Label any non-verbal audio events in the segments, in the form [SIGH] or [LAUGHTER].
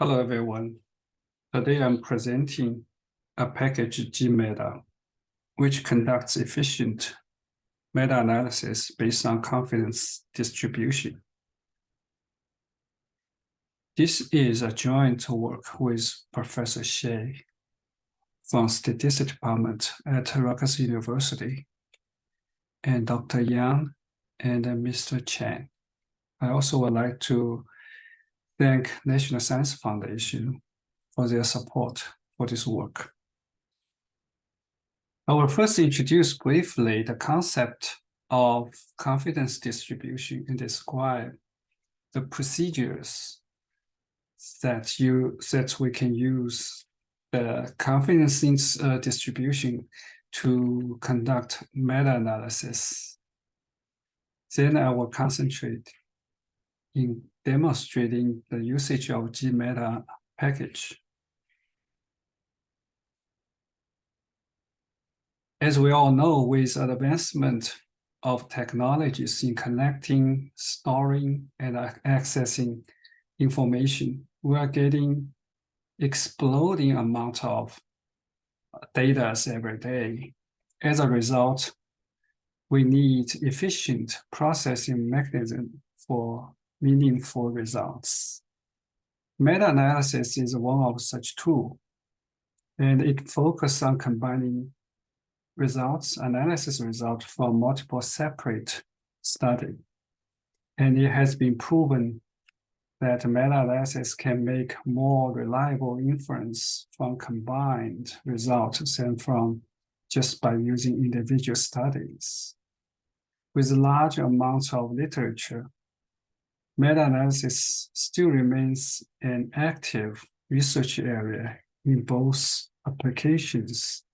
Hello, everyone. Today I'm presenting a package GMeta, which conducts efficient meta-analysis based on confidence distribution. This is a joint work with Professor Xie from Statistics Department at Rutgers University and Dr. Yang and Mr. Chen. I also would like to thank National Science Foundation for their support for this work. I will first introduce briefly the concept of confidence distribution and describe the procedures that you that we can use the confidence uh, distribution to conduct meta-analysis. Then I will concentrate in demonstrating the usage of GMeta package. As we all know, with advancement of technologies in connecting, storing, and accessing information, we are getting exploding amount of data every day. As a result, we need efficient processing mechanism for meaningful results. Meta-analysis is one of such tool, and it focuses on combining results, analysis results from multiple separate studies. And it has been proven that meta-analysis can make more reliable inference from combined results than from just by using individual studies. With large amounts of literature, meta-analysis still remains an active research area in both applications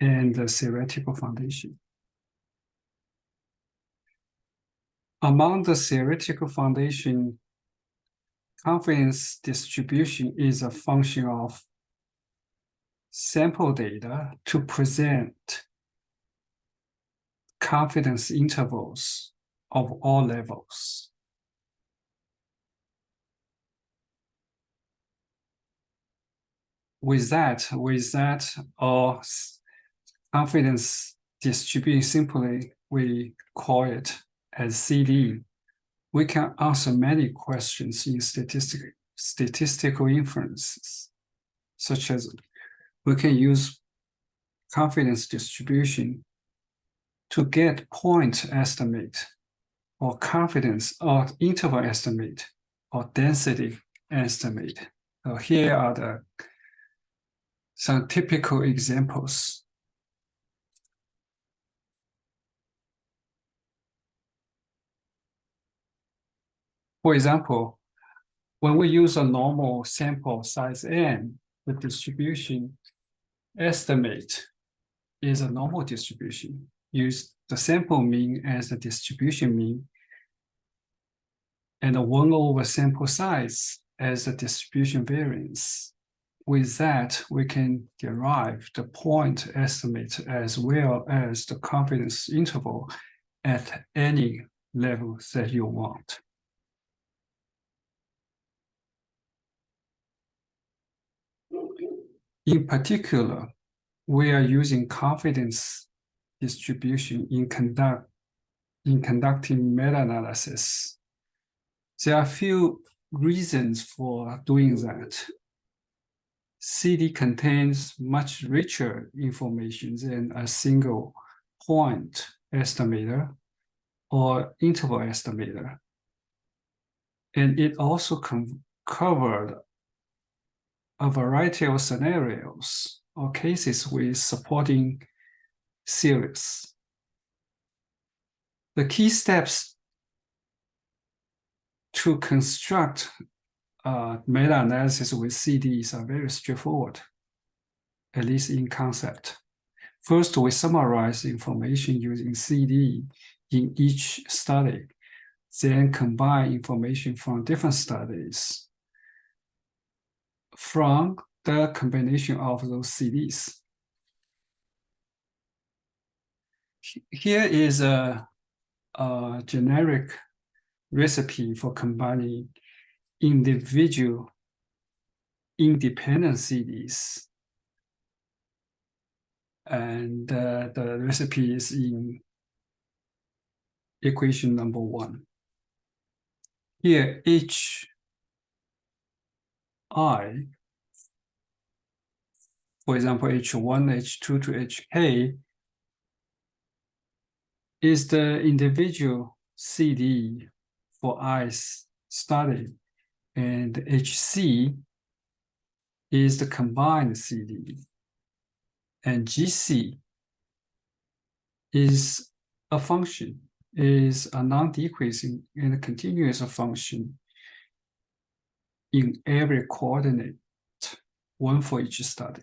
and the theoretical foundation. Among the theoretical foundation, confidence distribution is a function of sample data to present confidence intervals of all levels. With that, with that, or confidence distribution, simply we call it as CD, we can answer many questions in statistic, statistical inferences, such as we can use confidence distribution to get point estimate or confidence or interval estimate or density estimate. So here are the some typical examples. For example, when we use a normal sample size n, the distribution estimate is a normal distribution. Use the sample mean as the distribution mean and the 1 over sample size as the distribution variance with that, we can derive the point estimate as well as the confidence interval at any level that you want. In particular, we are using confidence distribution in conduct in conducting meta-analysis. There are a few reasons for doing that. CD contains much richer information than a single point estimator or interval estimator. And it also covered a variety of scenarios or cases with supporting series. The key steps to construct uh, meta-analysis with CDs are very straightforward, at least in concept. First, we summarize information using CD in each study, then combine information from different studies from the combination of those CDs. Here is a, a generic recipe for combining individual independent CDs. And uh, the recipe is in equation number one. Here, H I, for example, H1, H2 to HK, is the individual CD for i's study, and HC is the combined CD, and GC is a function, is a non-decreasing and continuous function in every coordinate, one for each study.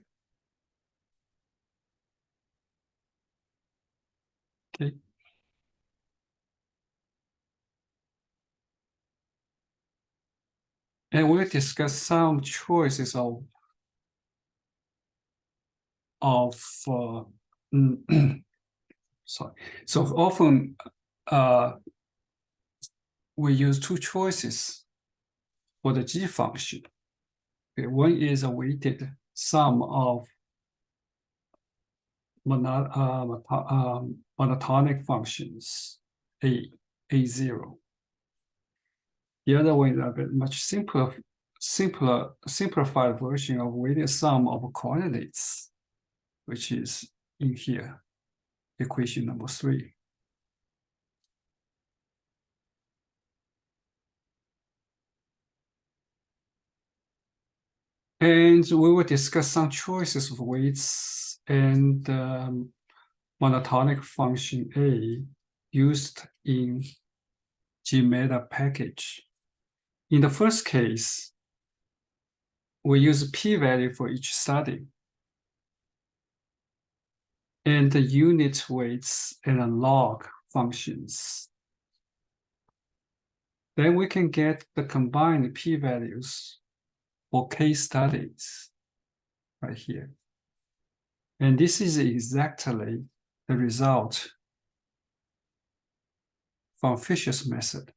Okay. And we'll discuss some choices of of uh, [CLEARS THROAT] sorry. So often uh, we use two choices for the G function. Okay, one is a weighted sum of monot uh, um, monotonic functions A, A0. The other one is a bit much simpler, simpler, simplified version of weighted sum of coordinates, which is in here, equation number three. And we will discuss some choices of weights and um, monotonic function A used in GMeta package. In the first case, we use p-value for each study. And the unit weights and log functions. Then we can get the combined p-values for case studies right here. And this is exactly the result from Fisher's method.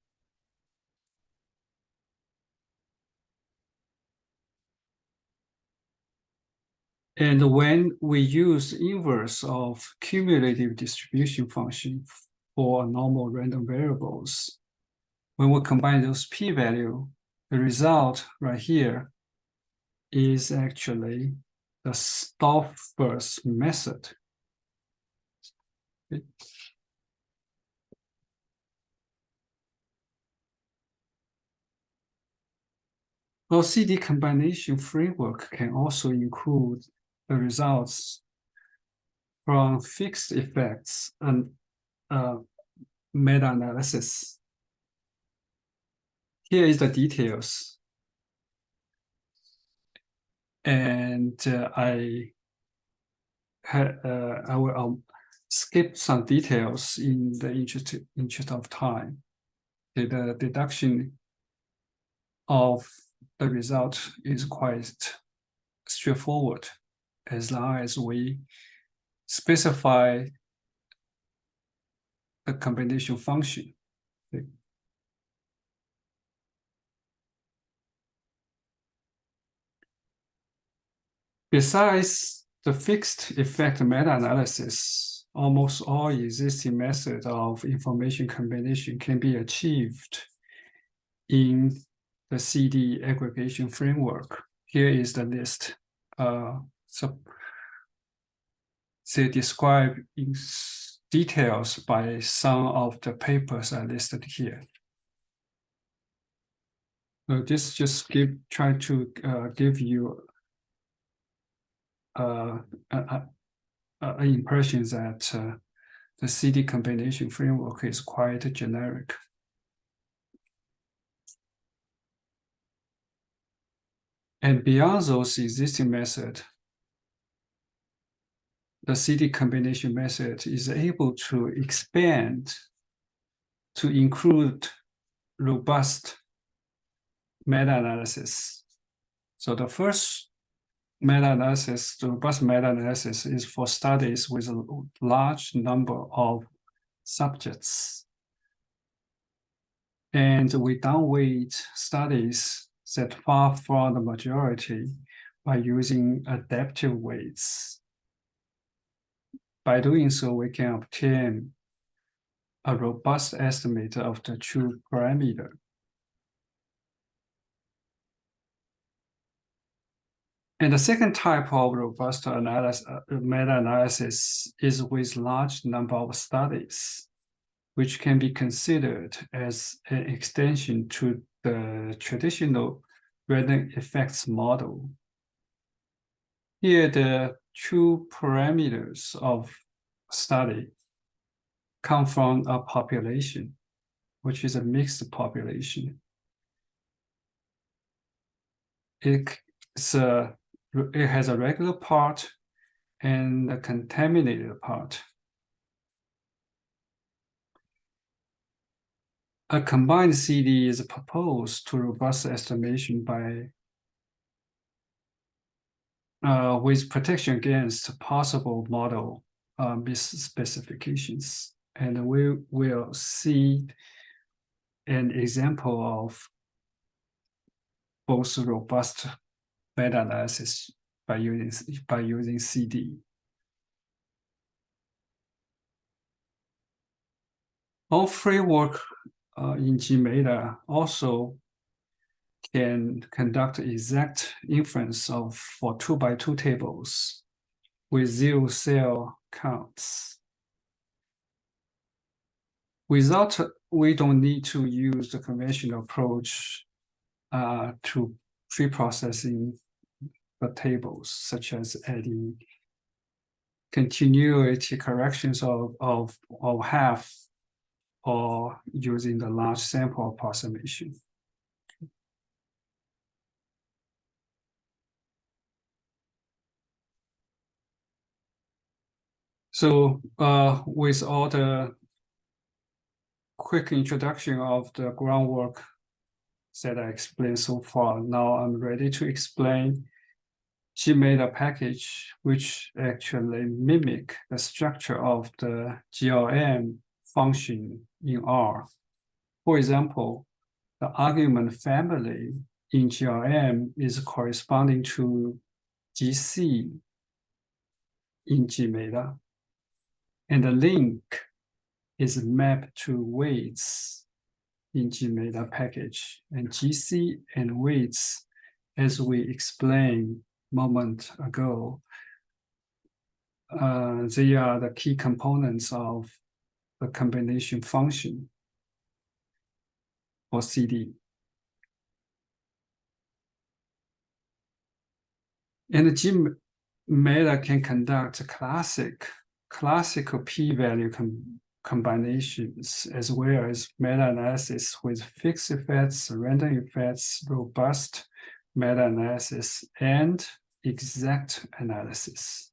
And when we use inverse of cumulative distribution function for normal random variables, when we combine those p-value, the result right here is actually the Stouffer's method. Okay. Well, CD combination framework can also include the results from fixed effects and uh, meta-analysis. Here is the details and uh, I uh, I will um, skip some details in the interest interest of time. The, the deduction of the result is quite straightforward as long as we specify the combination function. Besides the fixed effect meta-analysis, almost all existing methods of information combination can be achieved in the CD aggregation framework. Here is the list. Uh, so they describe in details by some of the papers I listed here. So this just give try to uh, give you uh, an impression that uh, the CD combination framework is quite generic. And beyond those existing methods, the CD combination method is able to expand to include robust meta-analysis. So the first meta-analysis, the robust meta-analysis is for studies with a large number of subjects. And we downweight studies that far from the majority by using adaptive weights. By doing so, we can obtain a robust estimate of the true parameter. And the second type of robust analysis, meta-analysis is with large number of studies, which can be considered as an extension to the traditional random effects model. Here, the true parameters of study come from a population, which is a mixed population. It's a it has a regular part and a contaminated part. A combined CD is proposed to robust estimation by uh, with protection against possible model uh, misspecifications. And we will see an example of both robust meta-analysis by using by using CD. All framework uh, in GMeta also can conduct exact inference of for two by two tables with zero cell counts. Without, we don't need to use the conventional approach uh, to pre-processing the tables, such as adding continuity corrections of, of, of half or using the large sample approximation. So uh, with all the quick introduction of the groundwork that I explained so far. Now I'm ready to explain GMeta package, which actually mimic the structure of the GLM function in R. For example, the argument family in GLM is corresponding to GC in GMeta, and the link is mapped to weights in GMeta package and GC and weights, as we explained moment ago, uh, they are the key components of the combination function for CD. And GMeta can conduct classic, classical p-value combinations, as well as meta-analysis with fixed effects, random effects, robust meta-analysis, and exact analysis.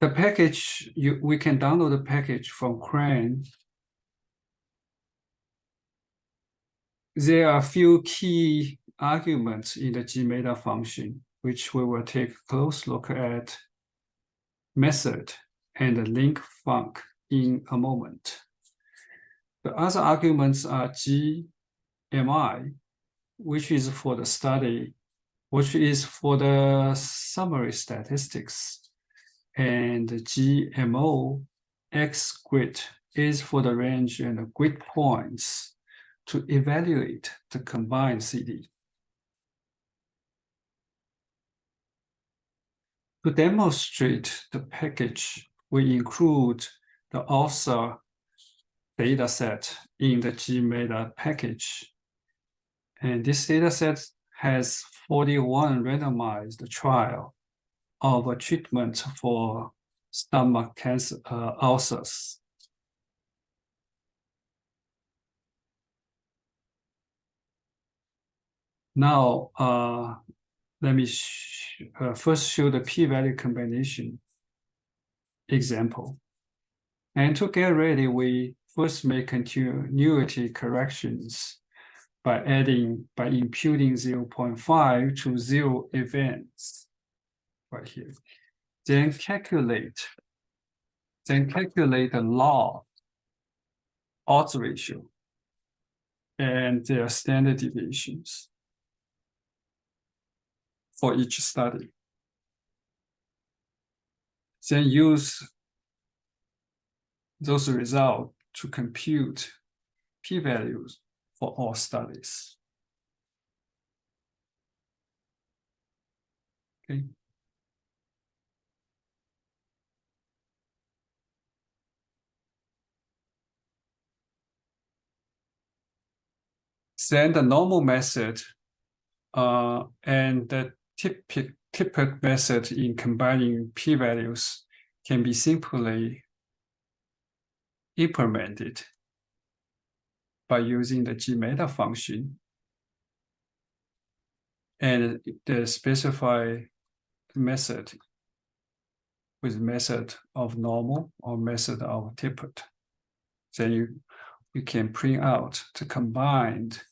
The package, you, we can download the package from CRAN. There are a few key arguments in the GMeta function, which we will take a close look at method and link func in a moment. The other arguments are GMI, which is for the study, which is for the summary statistics, and GMO X grid is for the range and grid points to evaluate the combined CD. To demonstrate the package we include the ulcer dataset in the GMeta package. And this dataset has 41 randomized trial of a treatment for stomach cancer uh, ulcers. Now, uh, let me sh uh, first show the p-value combination example. And to get ready, we first make continuity corrections by adding, by imputing 0 0.5 to zero events right here. Then calculate, then calculate the log odds ratio and their standard deviations for each study. Then use those results to compute p-values for all studies. Okay. Then the normal method uh, and the Tippett method in combining p-values can be simply implemented by using the gmeta function and the specified method with method of normal or method of Tippett. Then you, you can print out the combined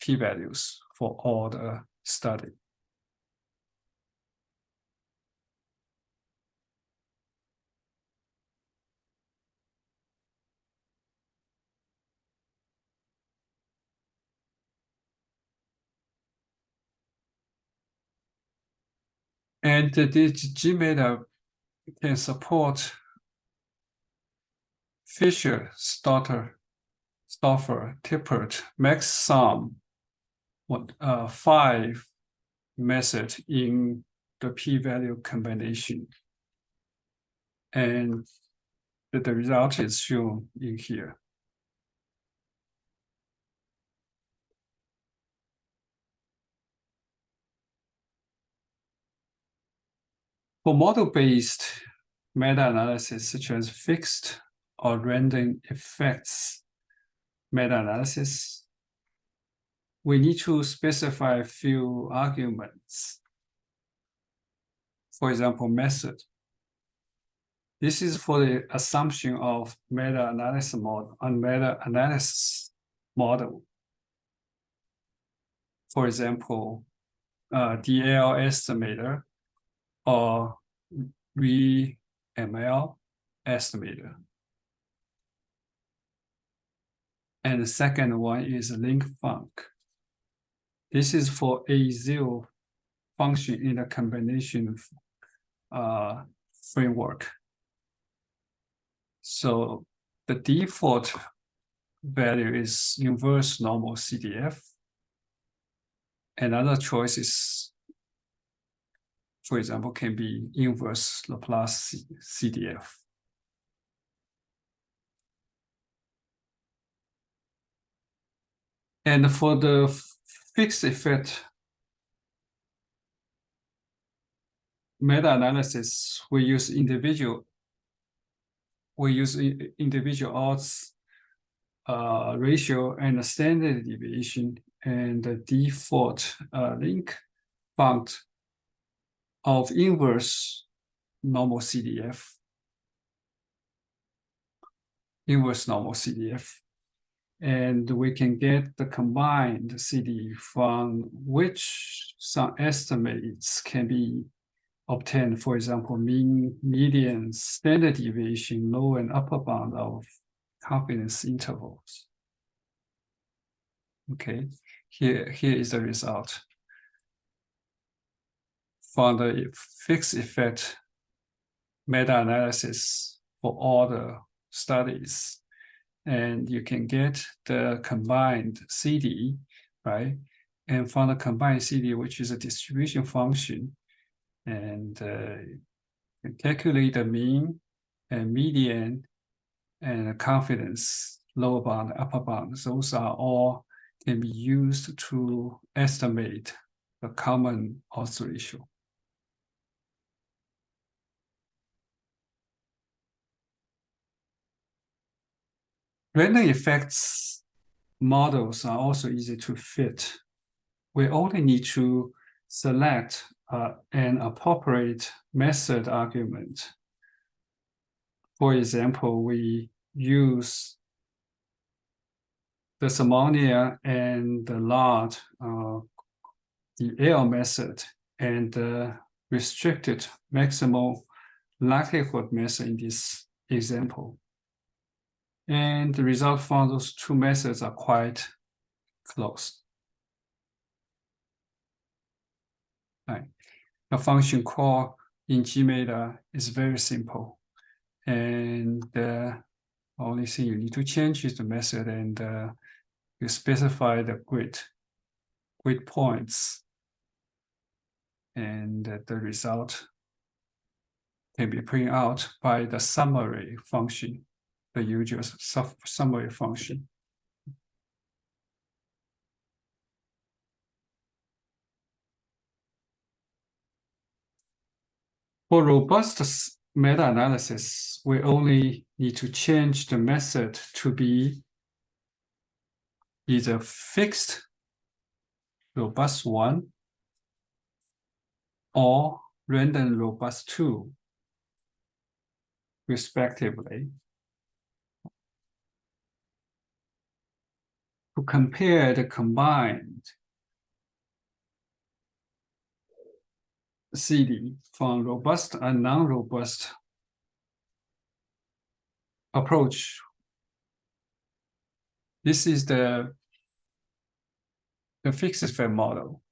p-values for all the study. And this GMeta can support Fisher, Stotter, Stauffer, Tippett, MaxSum, what uh, five method in the p-value combination. And the result is shown in here. For model-based meta-analysis, such as fixed or random effects meta-analysis, we need to specify a few arguments. For example, method. This is for the assumption of meta-analysis model and meta-analysis model. For example, uh, DL estimator or VML estimator. And the second one is link func. This is for A0 function in the combination uh, framework. So the default value is inverse normal CDF. Another choice is for example, can be inverse Laplace CDF. And for the fixed effect meta-analysis, we use individual, we use individual odds uh, ratio and standard deviation and the default uh, link func of inverse normal CDF. Inverse normal CDF. And we can get the combined CD from which some estimates can be obtained, for example, mean, median, standard deviation, low and upper bound of confidence intervals. Okay, here, here is the result for the fixed effect meta-analysis for all the studies. And you can get the combined CD, right? And from the combined CD, which is a distribution function, and uh, calculate the mean and median and confidence, lower bound, upper bound. Those are all can be used to estimate the common odds ratio. Random effects models are also easy to fit. We only need to select uh, an appropriate method argument. For example, we use DerSimonian and the Laird, uh, the L method, and the restricted maximal likelihood method in this example. And the result from those two methods are quite close. Right. The function call in GMeta is very simple. And the only thing you need to change is the method and uh, you specify the grid, grid points. And the result can be printed out by the summary function, the usual summary function. For robust meta-analysis, we only need to change the method to be either fixed robust one or random robust two, respectively. To compare the combined CD from robust and non-robust approach. This is the the fixed fed model.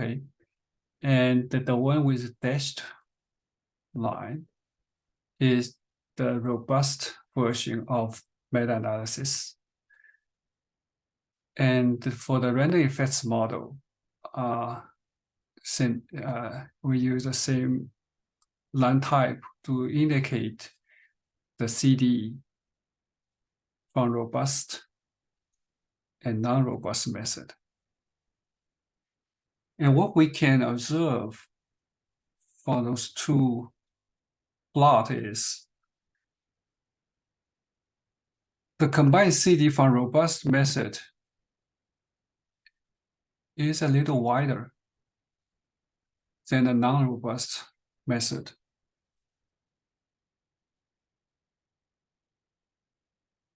Okay. And the, the one with dashed line is the robust version of meta-analysis. And for the random effects model, uh, uh, we use the same line type to indicate the CD from robust and non-robust method. And what we can observe for those two plot is the combined CD from robust method is a little wider than a non-robust method.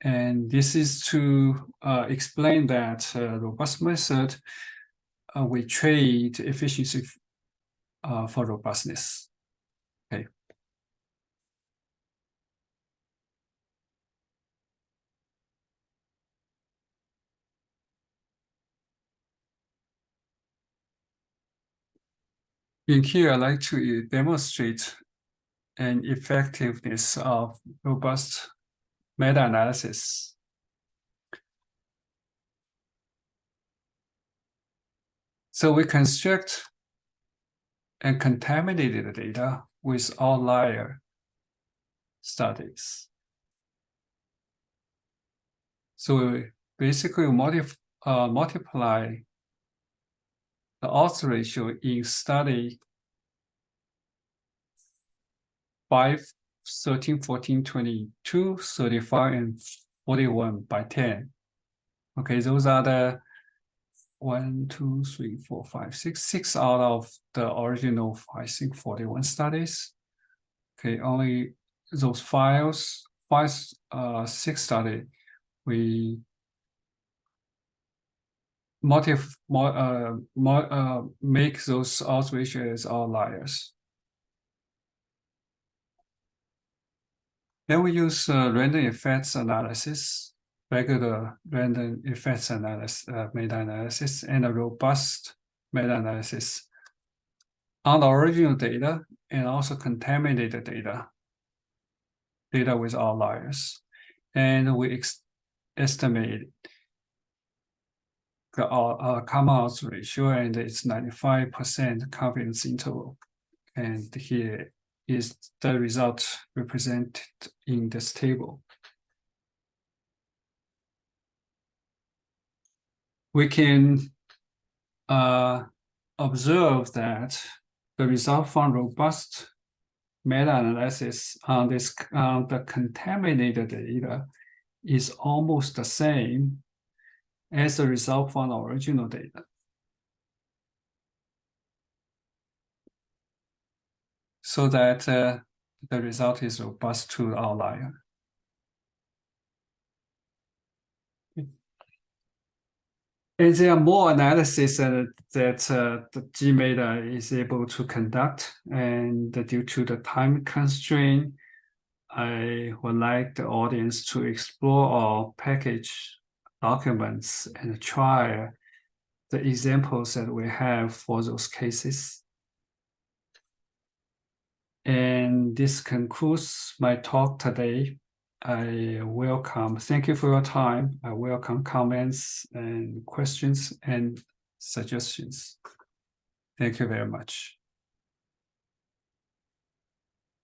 And this is to uh, explain that uh, robust method, uh, we trade efficiency uh, for robustness. Okay. In here, I'd like to demonstrate an effectiveness of robust meta-analysis. So we construct and contaminated data with outlier studies. So basically multi, uh, multiply the odds ratio in study 5, 13, 14, 22, 35, and 41 by 10. Okay, those are the one, two, three, four, five, six, six out of the original, I think, 41 studies. Okay, only those files, five, uh, six study, we uh, uh, make those ratios outliers. Then we use uh, random effects analysis, regular random effects analysis, uh, meta-analysis, and a robust meta-analysis on the original data and also contaminated data, data with outliers. And we estimate the uh, common odds ratio and it's 95% confidence interval. And here is the result represented in this table. We can uh, observe that the result from robust meta-analysis on this on the contaminated data is almost the same as a result from the original data. So that uh, the result is robust to outlier. And there are more analysis uh, that uh, the GMeta is able to conduct, and due to the time constraint, I would like the audience to explore our package documents and try the examples that we have for those cases. And this concludes my talk today. I welcome, thank you for your time. I welcome comments and questions and suggestions. Thank you very much.